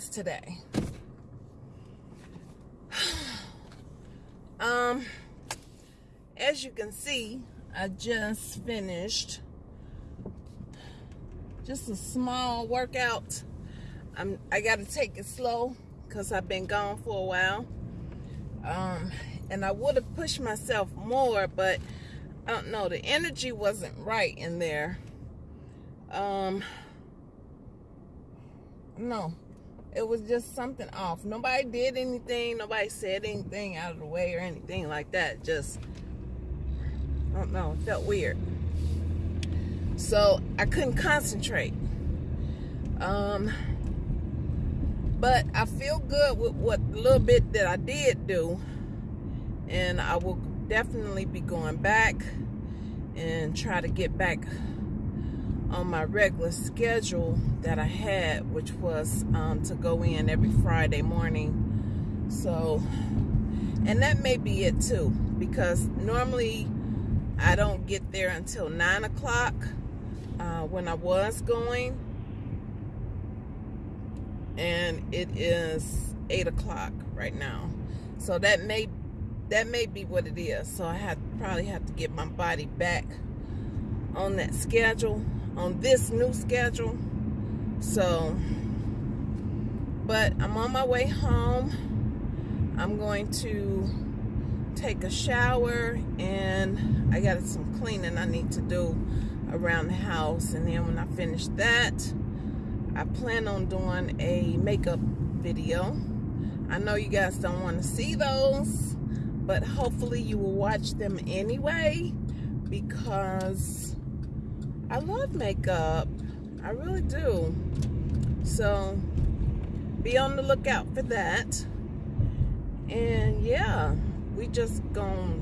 today? um, as you can see, I just finished just a small workout. I'm I got to take it slow because I've been gone for a while. Um, and I would have pushed myself more, but I don't know, the energy wasn't right in there. Um, no, it was just something off. Nobody did anything. Nobody said anything out of the way or anything like that. Just, I don't know, it felt weird. So I couldn't concentrate. Um, but I feel good with what little bit that I did do. And I will definitely be going back and try to get back on my regular schedule that I had, which was um, to go in every Friday morning. So, and that may be it too, because normally I don't get there until 9 o'clock uh, when I was going. And it is 8 o'clock right now. So that may that may be what it is. So I have probably have to get my body back on that schedule on this new schedule. So, but I'm on my way home. I'm going to take a shower and I got some cleaning I need to do around the house. And then when I finish that, I plan on doing a makeup video. I know you guys don't want to see those, but hopefully you will watch them anyway because I love makeup. I really do. So be on the lookout for that. And yeah, we just gonna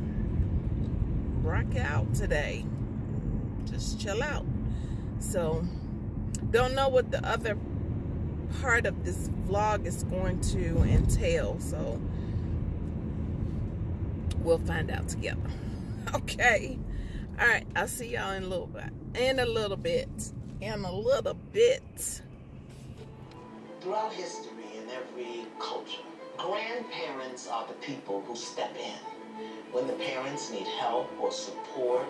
rock out today. Just chill out. So don't know what the other part of this vlog is going to entail. So we'll find out together. Okay. All right. I'll see y'all in a little bit in a little bit. In a little bit. Throughout history in every culture, grandparents are the people who step in when the parents need help or support.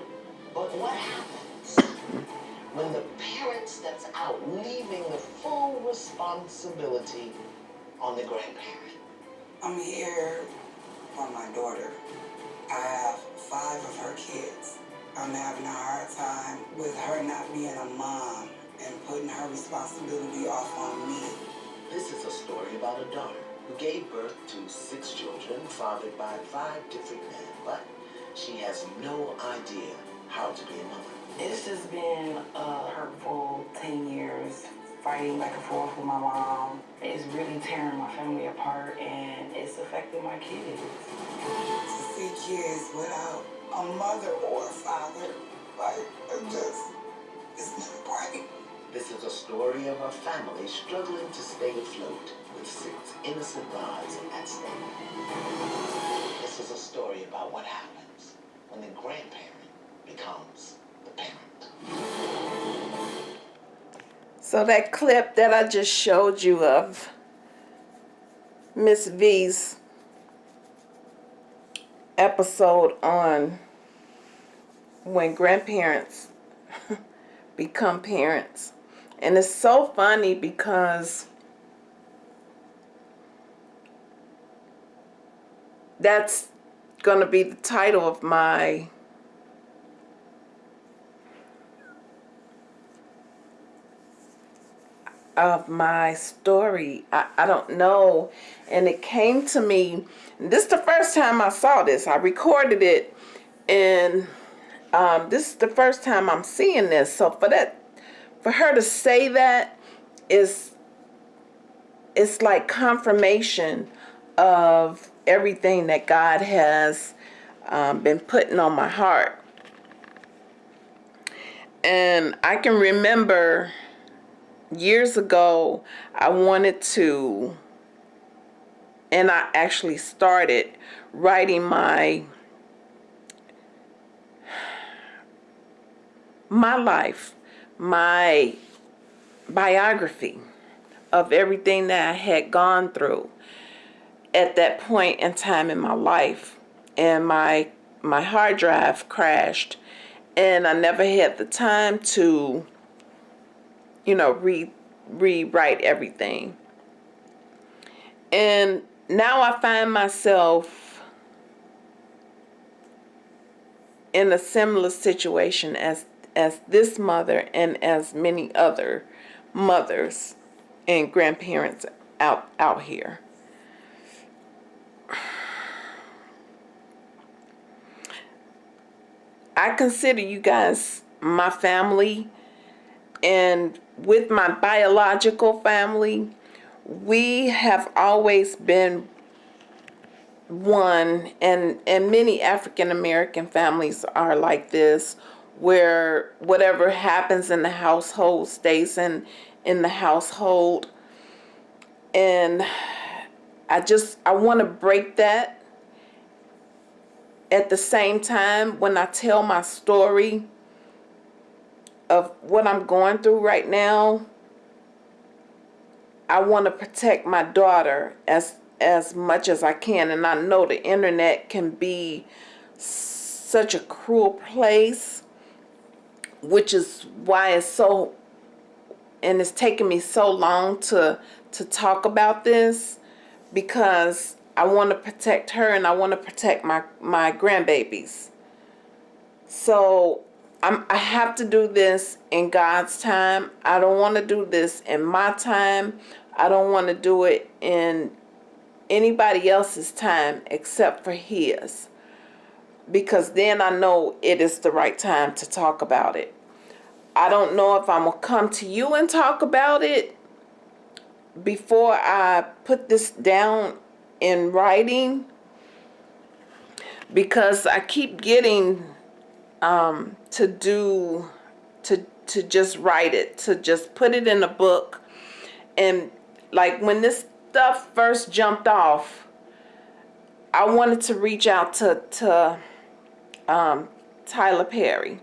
But what happens when the parent steps out, leaving the full responsibility on the grandparent? I'm here for my daughter. I have five of her kids. I'm having a hard time with her not being a mom and putting her responsibility off on me. This is a story about a daughter who gave birth to six children fathered by five different men, but she has no idea how to be a mother. It's just been a hurtful 10 years fighting back and forth with my mom. It's really tearing my family apart and it's affecting my kids. To see kids without a mother or a father. Like, it just, it's not right. This is a story of a family struggling to stay afloat with six innocent lives at stake. This is a story about what happens when the grandparent becomes the parent. So that clip that I just showed you of Miss V's episode on when grandparents become parents. And it's so funny because that's going to be the title of my of my story. I, I don't know. And it came to me, this is the first time I saw this. I recorded it and um, this is the first time I'm seeing this. So for that, for her to say that is, it's like confirmation of everything that God has um, been putting on my heart. And I can remember years ago, I wanted to, and I actually started writing my my life, my biography, of everything that I had gone through at that point in time in my life. And my my hard drive crashed and I never had the time to you know re rewrite everything. And now I find myself in a similar situation as as this mother and as many other mothers and grandparents out out here. I consider you guys my family and with my biological family we have always been one and and many African American families are like this where whatever happens in the household stays in in the household. And I just I want to break that. At the same time when I tell my story of what I'm going through right now I want to protect my daughter as as much as I can. And I know the internet can be such a cruel place which is why it's so and it's taken me so long to to talk about this because I want to protect her and I want to protect my my grandbabies. So I'm, I have to do this in God's time. I don't want to do this in my time I don't want to do it in anybody else's time except for his. Because then I know it is the right time to talk about it. I don't know if I'm going to come to you and talk about it before I put this down in writing. Because I keep getting um, to do, to, to just write it, to just put it in a book and like when this stuff first jumped off, I wanted to reach out to to um, Tyler Perry,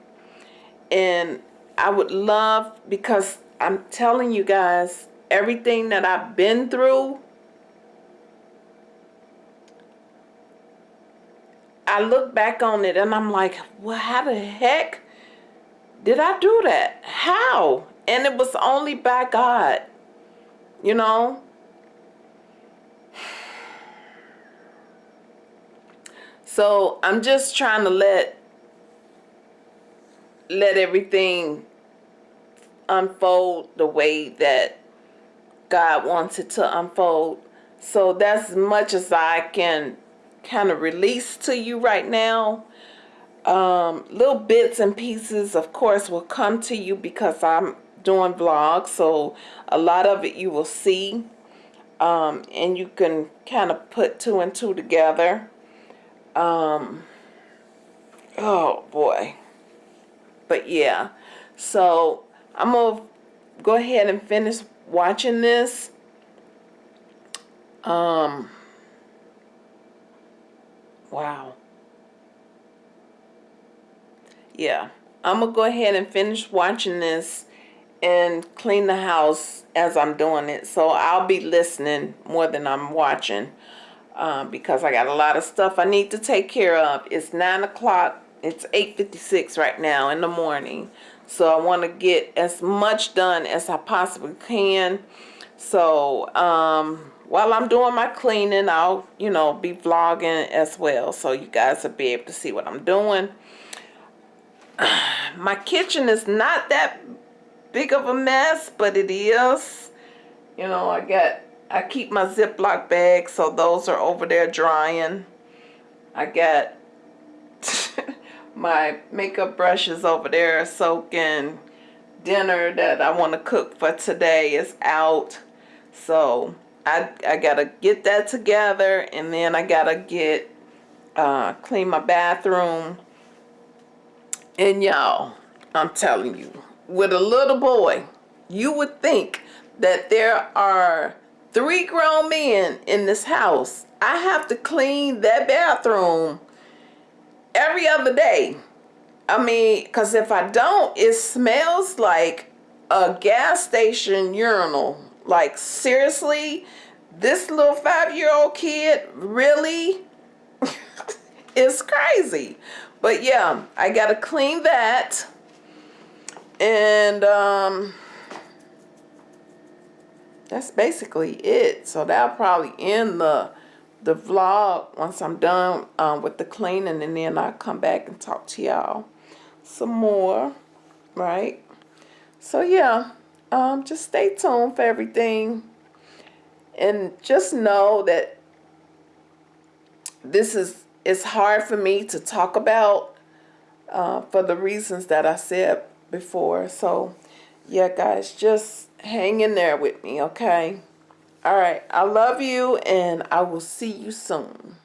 and I would love because I'm telling you guys everything that I've been through. I look back on it and I'm like, well, how the heck did I do that? How? And it was only by God you know so I'm just trying to let let everything unfold the way that God wants it to unfold so that's as much as I can kind of release to you right now. Um, little bits and pieces of course will come to you because I'm doing vlogs so a lot of it you will see um, and you can kind of put two and two together. Um, oh boy. But yeah. So I'm gonna go ahead and finish watching this. Um wow yeah I'm gonna go ahead and finish watching this and clean the house as I'm doing it. So I'll be listening more than I'm watching uh, because I got a lot of stuff I need to take care of. It's 9 o'clock. It's 8.56 right now in the morning. So I want to get as much done as I possibly can. So um, while I'm doing my cleaning, I'll, you know, be vlogging as well. So you guys will be able to see what I'm doing. My kitchen is not that big of a mess, but it is. You know, I got, I keep my Ziploc bags, so those are over there drying. I got my makeup brushes over there soaking. Dinner that I want to cook for today is out. So I, I got to get that together and then I got to get, uh, clean my bathroom. And y'all, I'm telling you, with a little boy, you would think that there are three grown men in this house. I have to clean that bathroom every other day. I mean, because if I don't, it smells like a gas station urinal. Like seriously, this little five-year-old kid really is crazy. But yeah, I gotta clean that. And um that's basically it. So that'll probably end the the vlog once I'm done um, with the cleaning and then I'll come back and talk to y'all some more, right? So yeah, um, just stay tuned for everything and just know that this is it's hard for me to talk about uh, for the reasons that I said before. So yeah, guys, just hang in there with me, okay? All right, I love you and I will see you soon.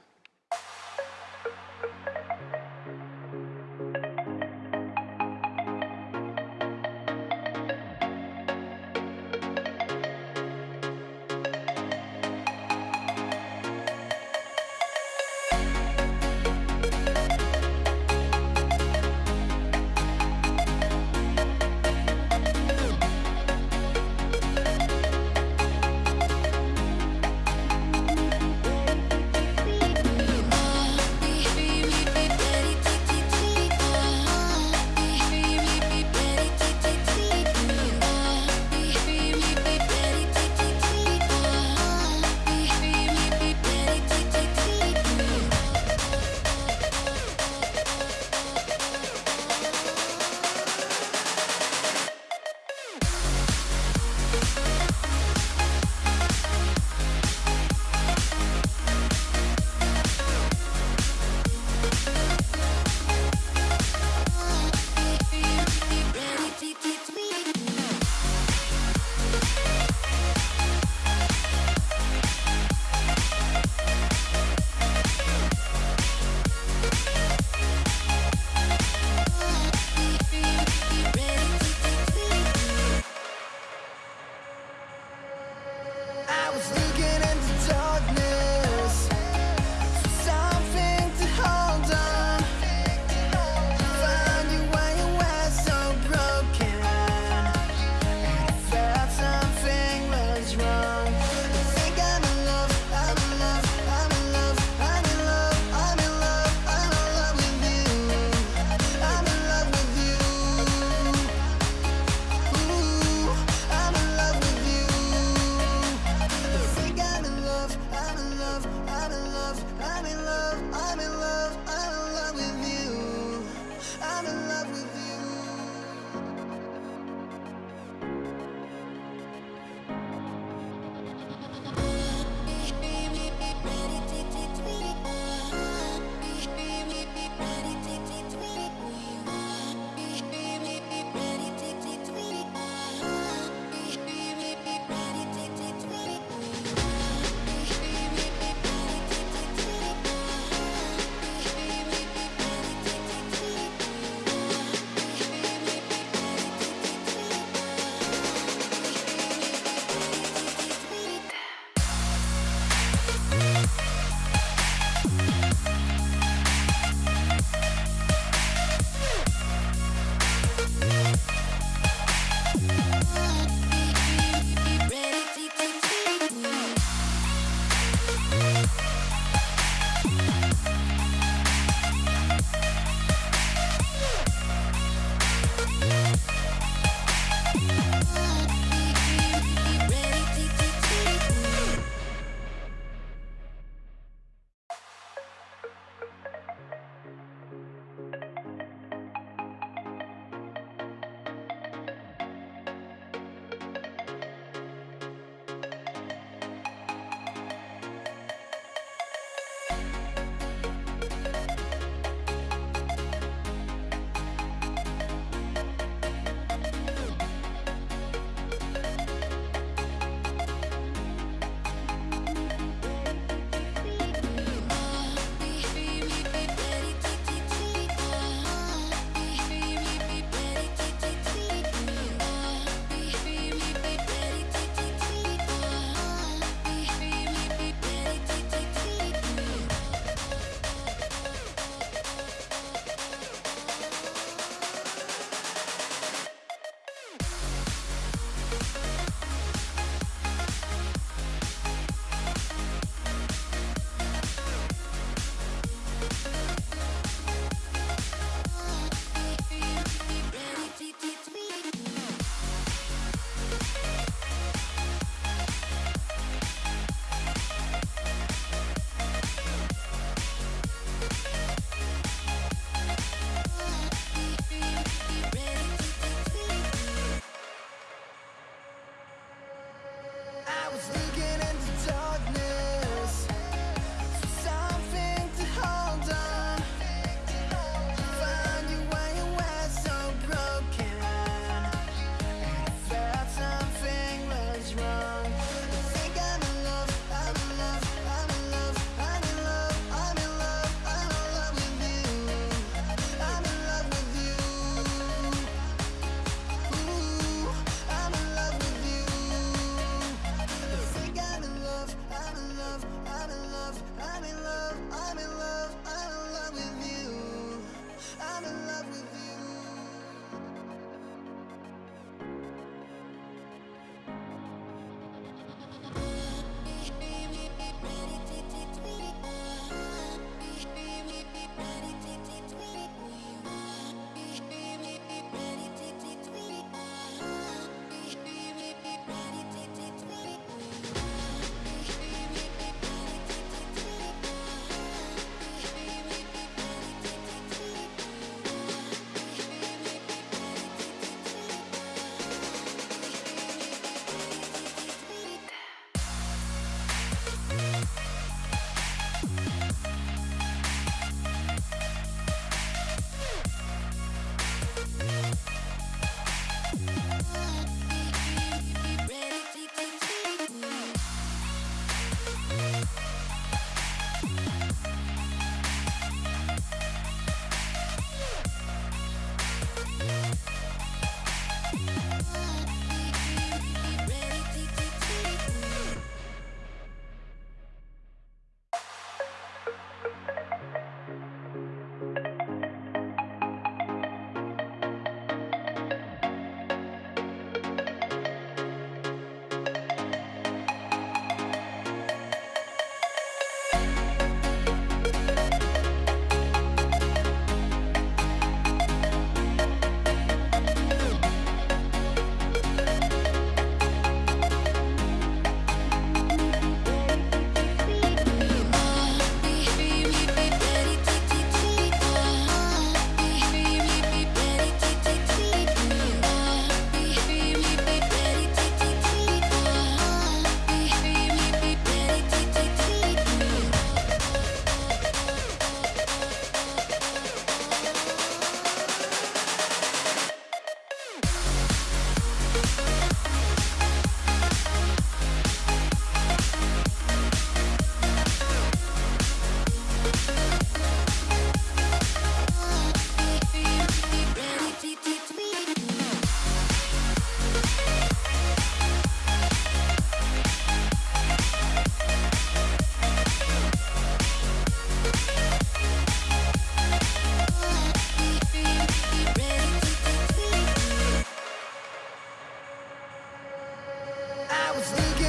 Let's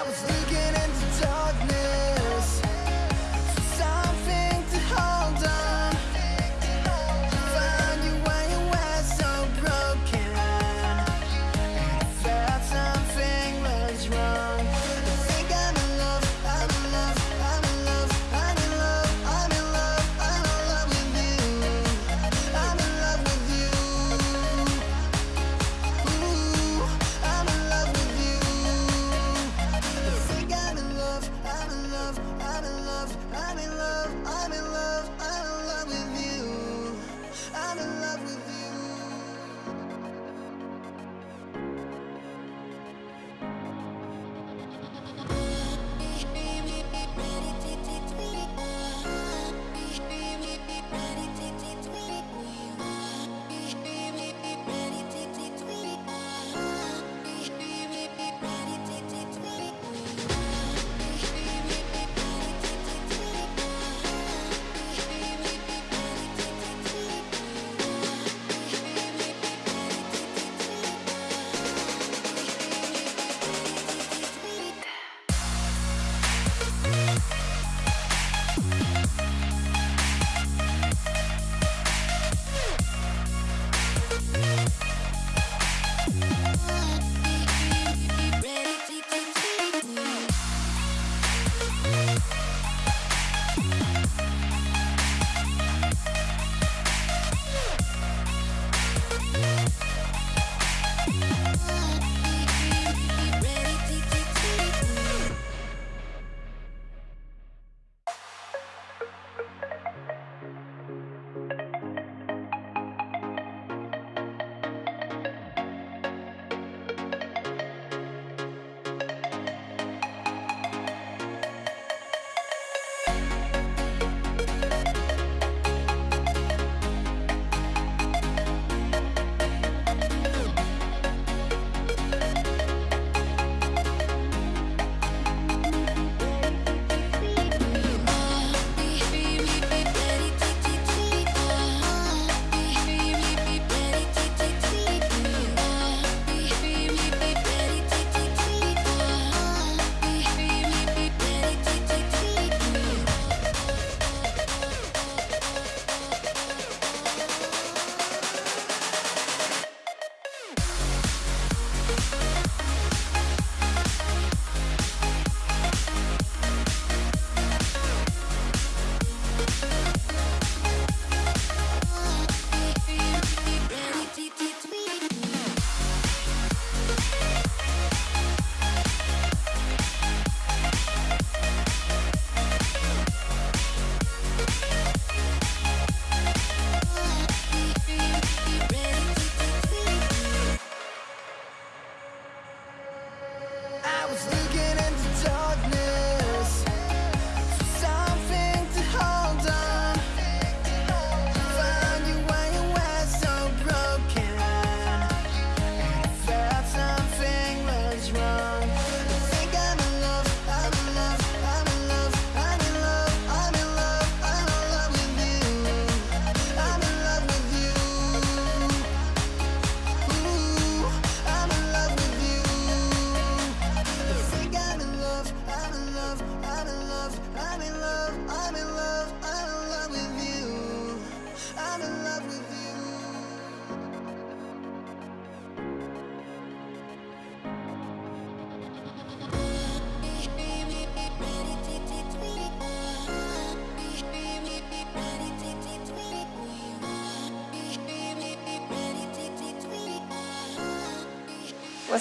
I was leaving.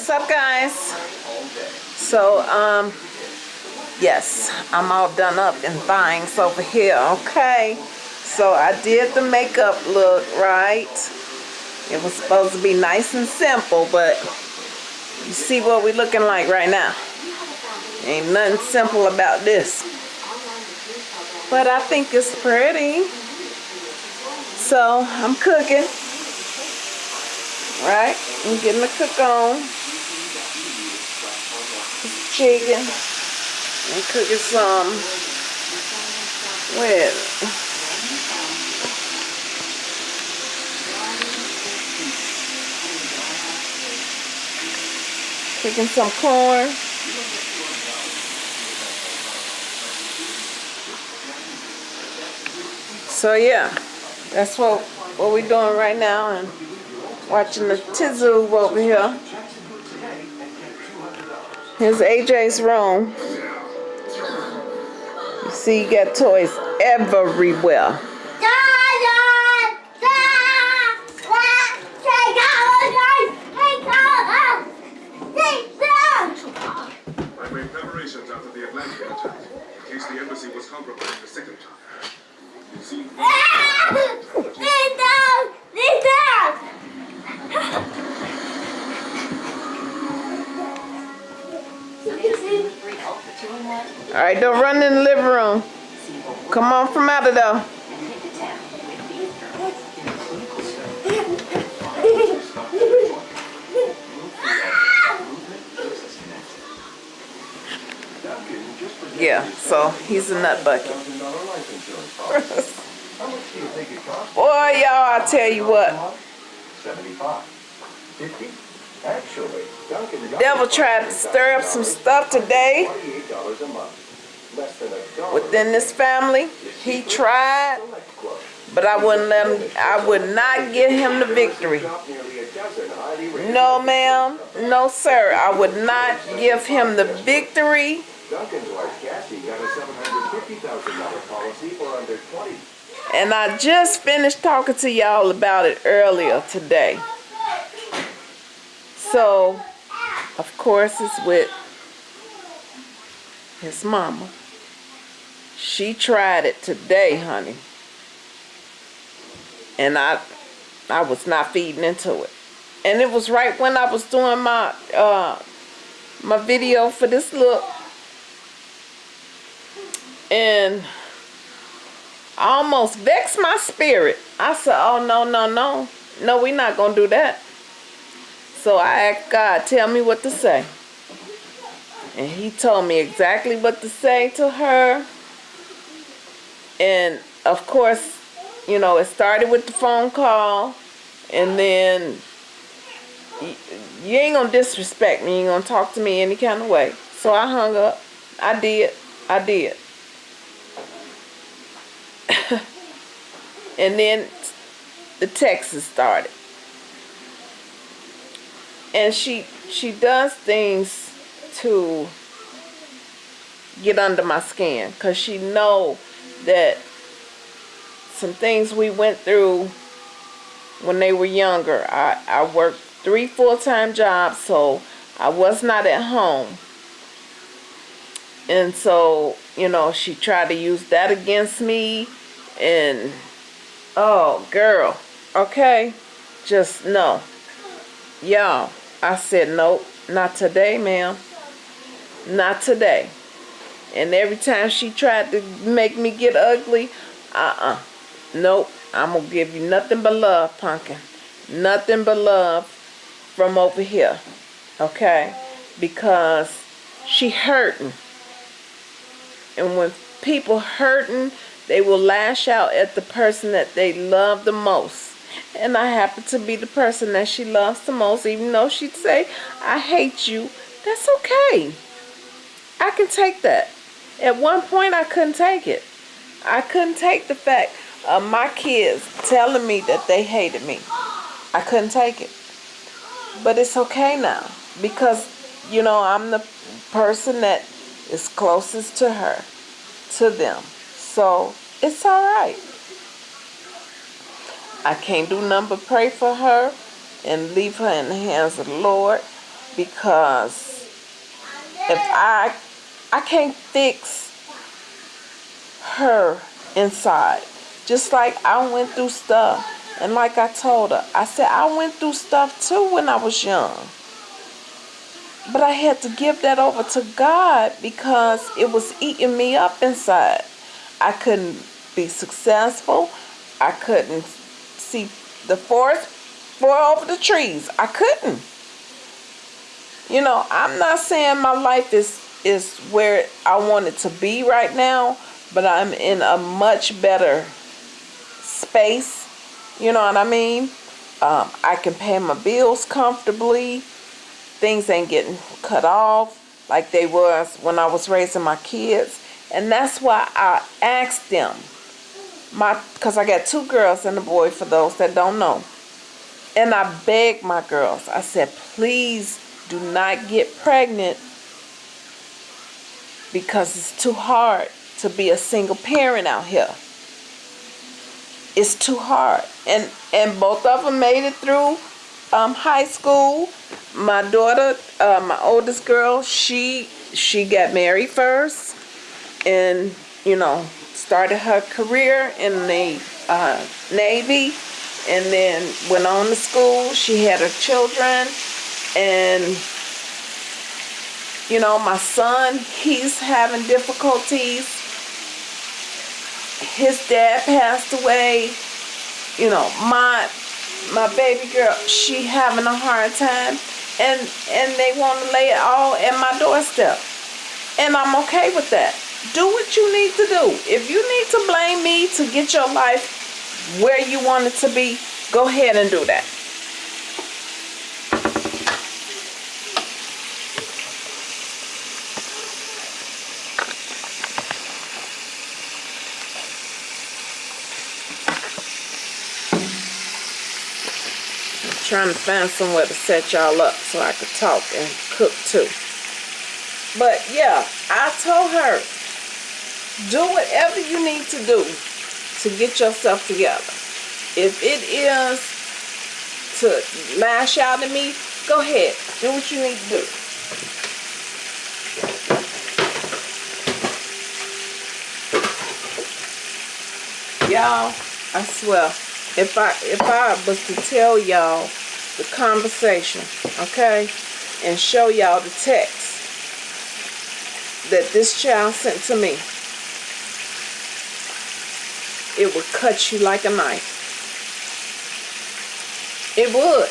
What's up, guys? So, um, yes, I'm all done up in things over here, okay? So I did the makeup look, right? It was supposed to be nice and simple, but you see what we looking like right now. Ain't nothing simple about this. But I think it's pretty. So I'm cooking. Right? I'm getting the cook on. Chicken. I'm cooking some with cooking some corn. So yeah, that's what what we're doing right now and watching the Tizu over here. Here's AJ's room. You see, you got toys everywhere. A nut bucket. Boy, y'all, I tell you what. Seventy-five. Fifty? Actually, Devil tried to stir up some stuff today within this family. He tried, but I wouldn't let him, I would not give him the victory. No, ma'am. No, sir. I would not give him the victory. Duncan's wife Cassie got a seven hundred fifty thousand dollar policy for under twenty. And I just finished talking to y'all about it earlier today. So, of course, it's with his mama. She tried it today, honey. And I I was not feeding into it. And it was right when I was doing my uh my video for this look. And I almost vexed my spirit. I said, oh, no, no, no. No, we're not going to do that. So I asked God, tell me what to say. And he told me exactly what to say to her. And of course, you know, it started with the phone call. And then you ain't going to disrespect me. You ain't going to talk to me any kind of way. So I hung up. I did. I did. and then the Texas started. And she she does things to get under my skin cuz she know that some things we went through when they were younger. I I worked three full-time jobs, so I was not at home. And so, you know, she tried to use that against me and oh girl. Okay. Just no. Y'all i said nope. Not today ma'am. Not today. And every time she tried to make me get ugly uh-uh. Nope. I'm gonna give you nothing but love pumpkin. Nothing but love from over here. Okay? Because she hurting. And when people hurting they will lash out at the person that they love the most. And I happen to be the person that she loves the most, even though she'd say, I hate you. That's okay. I can take that. At one point, I couldn't take it. I couldn't take the fact of my kids telling me that they hated me. I couldn't take it. But it's okay now because, you know, I'm the person that is closest to her, to them. So it's all right. I can't do nothing but pray for her and leave her in the hands of the Lord. because if I I can't fix her inside. Just like I went through stuff. And like I told her, I said I went through stuff too when I was young. But I had to give that over to God because it was eating me up inside. I couldn't be successful. I couldn't see the forest for over the trees. I couldn't. You know, I'm not saying my life is is where I want it to be right now, but I'm in a much better space. You know what I mean? Um, I can pay my bills comfortably. Things ain't getting cut off like they was when I was raising my kids. And that's why I asked them, my, because I got two girls and a boy for those that don't know. And I begged my girls, I said, please do not get pregnant because it's too hard to be a single parent out here. It's too hard. And and both of them made it through um, high school. My daughter, uh, my oldest girl, she she got married first and, you know, started her career in the uh, Navy and then went on to school. She had her children and you know, my son, he's having difficulties. His dad passed away. You know, my my baby girl, she having a hard time. And and they want to lay it all at my doorstep. And I'm okay with that. Do what you need to do. If you need to blame me to get your life where you want it to be, go ahead and do that. trying to find somewhere to set y'all up so I could talk and cook too. But yeah, I told her, do whatever you need to do to get yourself together. If it is to lash out at me, go ahead. Do what you need to do. Y'all, I swear, if I if I was to tell y'all the conversation, okay, and show y'all the text that this child sent to me, it would cut you like a knife. It would.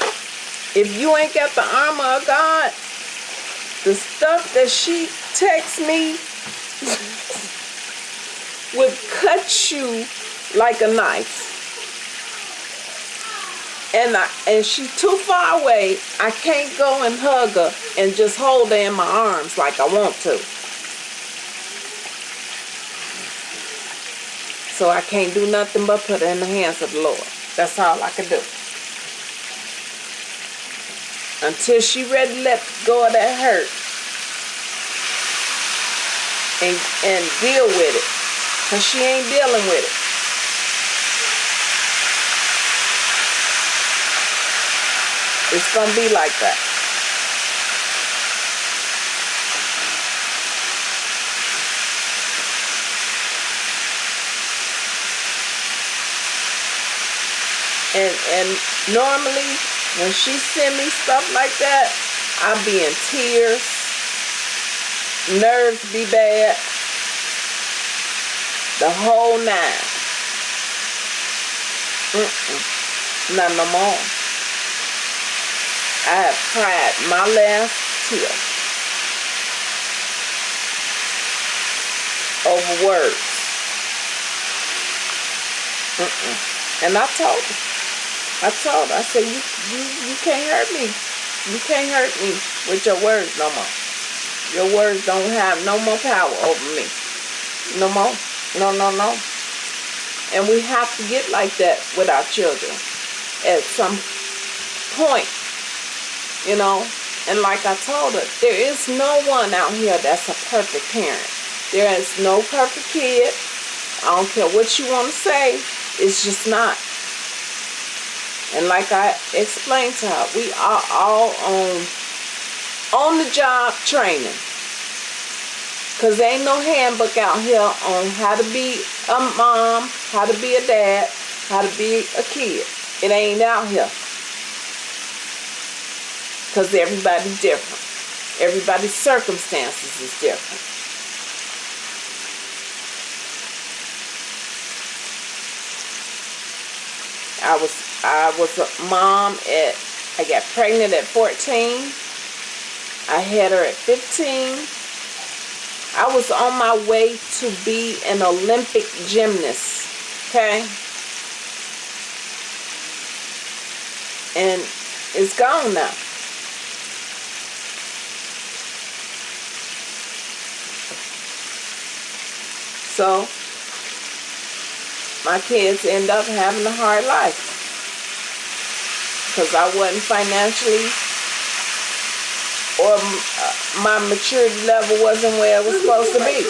If you ain't got the armor of God, the stuff that she texts me would cut you like a knife and I, and she's too far away. I can't go and hug her and just hold her in my arms like I want to. So I can't do nothing but put her in the hands of the Lord. That's all I can do. Until she ready let go of that hurt and, and deal with it. Because she ain't dealing with it. It's going to be like that. And, and normally when she send me stuff like that, I be in tears. Nerves be bad. The whole nine. Mm-mm. Not no more. I have cried my last tear over words. Mm -mm. And I told her, I told her, I said, you, you, you can't hurt me. You can't hurt me with your words no more. Your words don't have no more power over me. No more. No, no, no. And we have to get like that with our children at some point you know. And like I told her, there is no one out here that's a perfect parent. There is no perfect kid. I don't care what you want to say. It's just not. And like I explained to her, we are all on on the job training. Cause there ain't no handbook out here on how to be a mom, how to be a dad, how to be a kid. It ain't out here. Cause everybody's different. Everybody's circumstances is different. I was I was a mom at I got pregnant at 14. I had her at 15. I was on my way to be an Olympic gymnast. Okay? And it's gone now. So my kids end up having a hard life because I wasn't financially or uh, my maturity level wasn't where it was supposed to be.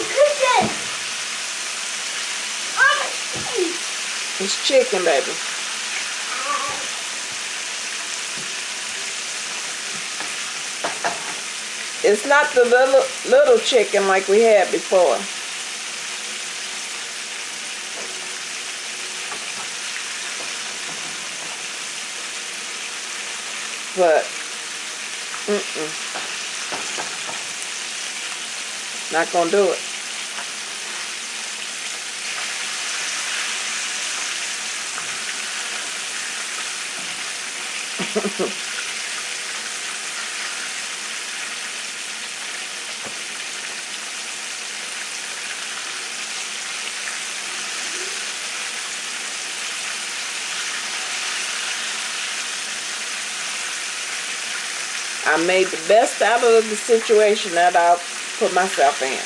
It's chicken, baby. It's not the little little chicken like we had before. But, mm-mm. Not gonna do it. I made the best out of the situation that I put myself in.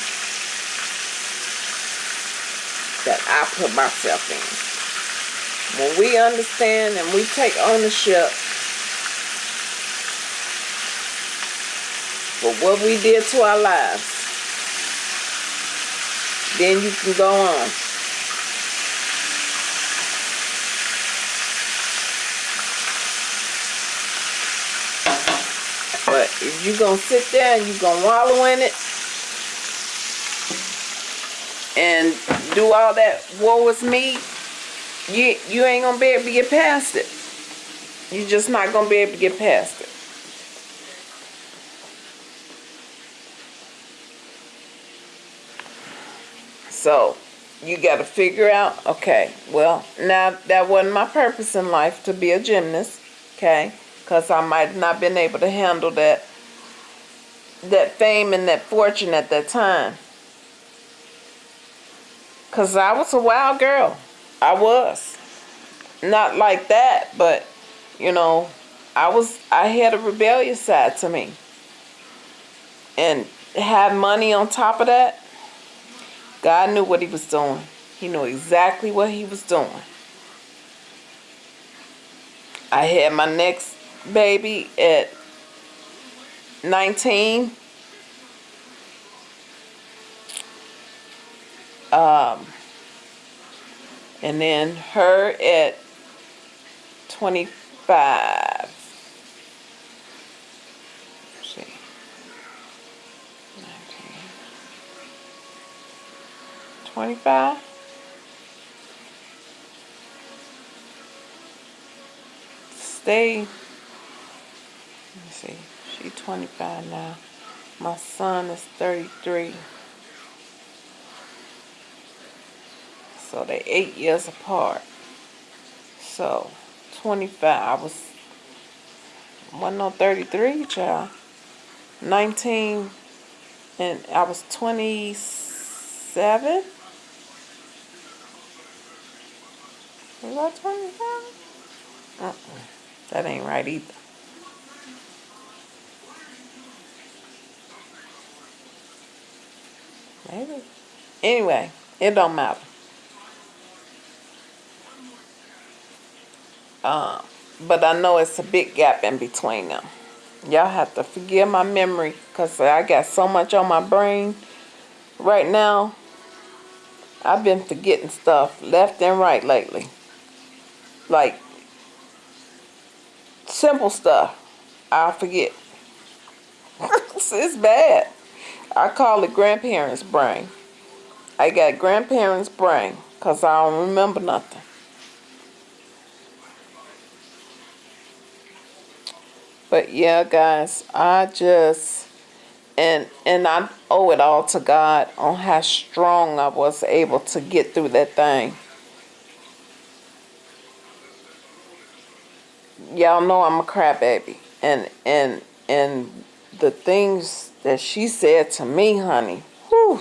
That I put myself in. When we understand and we take ownership for what we did to our lives, then you can go on. But if you gonna sit there and you're gonna wallow in it and do all that woe is me, you you ain't gonna be able to get past it. You're just not gonna be able to get past it. So you got to figure out, okay, well, now that wasn't my purpose in life to be a gymnast, okay? Because I might not been able to handle that that fame and that fortune at that time. Because I was a wild girl. I was. Not like that, but, you know, I was, I had a rebellious side to me. And have money on top of that, God knew what he was doing. He knew exactly what he was doing. I had my next baby at 19. Um, and then her at 25. Let's see. 19. 25. Stay. Let me see. She 25 now. My son is 33. So they're eight years apart. So 25. I was wasn't no 33, child. 19 and I was 27. Was I 25? Uh-uh. That ain't right either. Anyway, it don't matter. Uh, but I know it's a big gap in between them. Y'all have to forgive my memory because I got so much on my brain right now. I've been forgetting stuff left and right lately. Like, simple stuff, I'll forget. it's bad. I call it grandparents' brain. I got grandparents' brain because I don't remember nothing. But yeah, guys, I just and and I owe it all to God on how strong I was able to get through that thing. Y'all know I'm a crybaby, and and and the things that she said to me, honey, whew.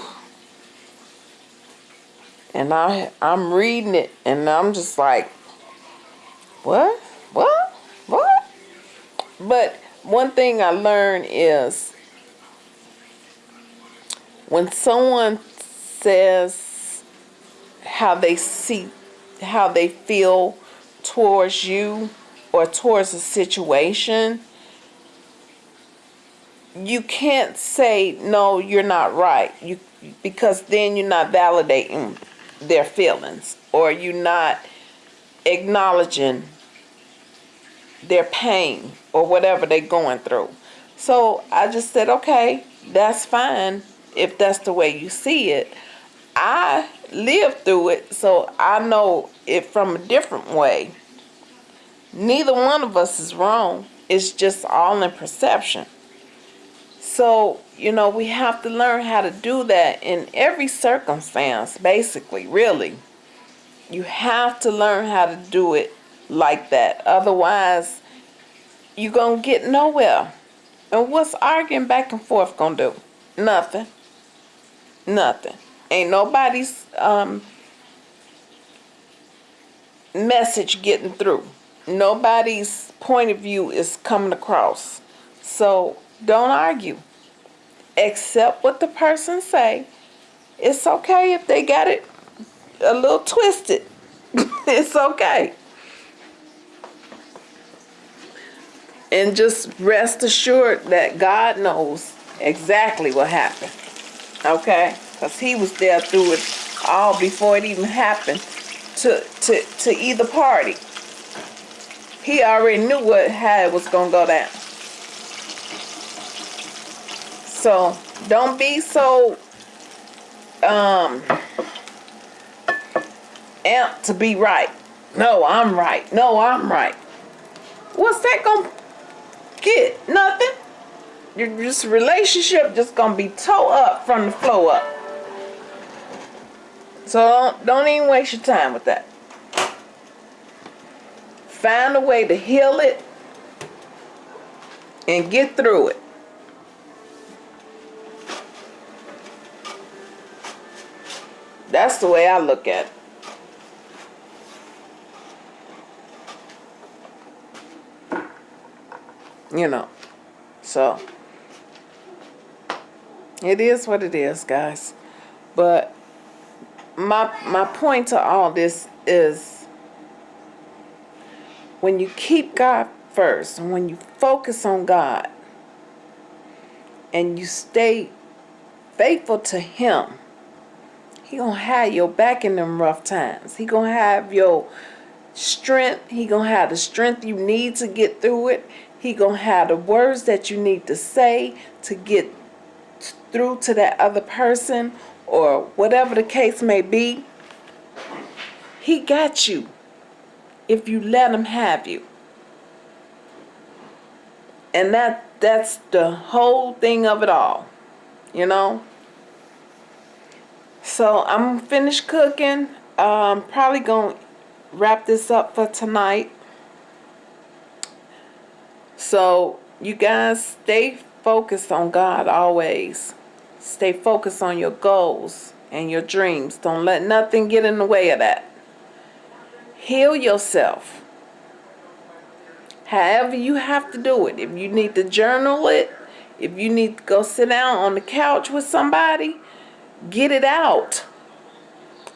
And I I'm reading it, and I'm just like, what, what, what? But one thing I learned is when someone says how they see, how they feel towards you or towards a situation, you can't say no, you're not right. You because then you're not validating their feelings or you're not acknowledging their pain or whatever they're going through. So I just said, okay, that's fine if that's the way you see it. I lived through it, so I know it from a different way. Neither one of us is wrong. It's just all in perception. So, you know, we have to learn how to do that in every circumstance, basically, really. You have to learn how to do it like that. Otherwise, you're going to get nowhere. And what's arguing back and forth going to do? Nothing. Nothing. Ain't nobody's um, message getting through. Nobody's point of view is coming across. So don't argue. Accept what the person say. It's okay if they got it a little twisted. it's okay. And just rest assured that God knows exactly what happened. Okay? Because he was there through it all before it even happened to, to, to either party. He already knew what how it was going to go down. So don't be so um amped to be right. No, I'm right. No, I'm right. What's that gonna get? Nothing. Your just relationship just gonna be toe up from the flow up. So don't, don't even waste your time with that. Find a way to heal it and get through it. That's the way I look at it. You know, so it is what it is, guys. But my my point to all this is when you keep God first, and when you focus on God, and you stay faithful to Him, He gonna have your back in them rough times. He gonna have your strength. He gonna have the strength you need to get through it. He gonna have the words that you need to say to get through to that other person or whatever the case may be. He got you if you let him have you. And that that's the whole thing of it all. You know? So I'm finished cooking. Um, probably gonna wrap this up for tonight. So you guys stay focused on God always. Stay focused on your goals and your dreams. Don't let nothing get in the way of that. Heal yourself. However you have to do it. If you need to journal it, if you need to go sit down on the couch with somebody, Get it out.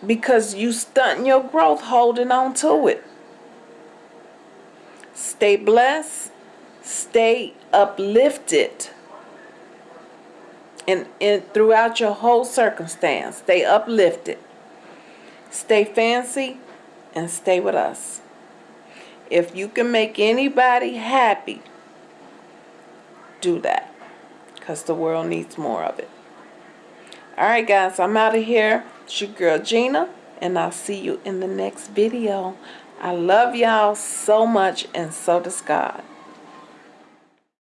Because you stunting your growth holding on to it. Stay blessed. Stay uplifted. And, and throughout your whole circumstance, stay uplifted. Stay fancy and stay with us. If you can make anybody happy, do that. because the world needs more of it. All right, guys, I'm out of here. It's your girl Gina, and I'll see you in the next video. I love y'all so much, and so does God.